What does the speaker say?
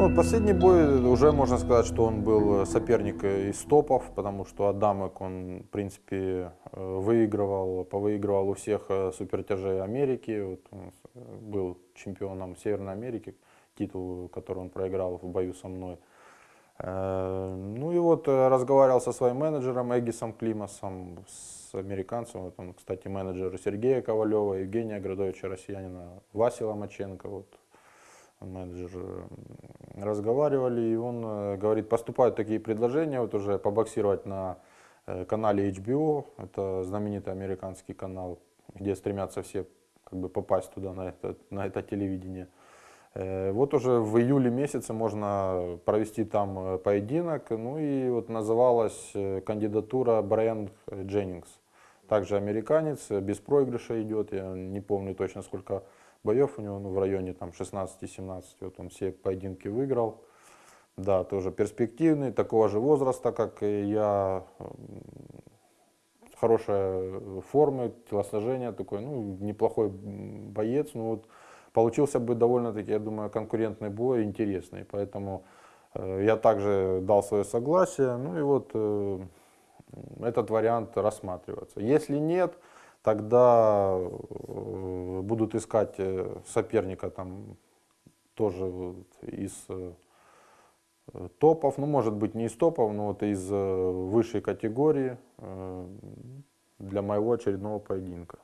Ну, последний бой, уже можно сказать, что он был соперник из топов, потому что Адамек, он, в принципе, э, выигрывал, повыигрывал у всех э, супертяжей Америки, вот он был чемпионом Северной Америки, титул, который он проиграл в бою со мной. Э, Ну и вот э, разговаривал со своим менеджером Эгисом Климасом, с американцем, вот он, кстати, менеджер Сергея Ковалева, Евгения Градовича, россиянина, Васи Ломаченко, вот, менеджер. Разговаривали, и он э, говорит, поступают такие предложения, вот уже побоксировать на э, канале HBO, это знаменитый американский канал, где стремятся все как бы попасть туда, на это, на это телевидение. Э, Вот уже в июле месяце можно провести там поединок. Ну и вот называлась кандидатура Брайан Дженнингс. Также американец, э, без проигрыша идет. Я не помню точно сколько боев у него, ну, в районе там 16-17. Вот он все поединки выиграл. Да, тоже перспективный, такого же возраста, как и я. М, Хорошая формы, телосложение такой, ну, неплохой боец. Ну, вот получился бы довольно-таки, я думаю, конкурентный бой, интересный. Поэтому э, я также дал свое согласие. Ну и вот э, этот вариант рассматривается. Если нет, тогда э, будут искать э, соперника там тоже из э, топов, ну может быть не из топов, но вот из высшей категории для моего очередного поединка.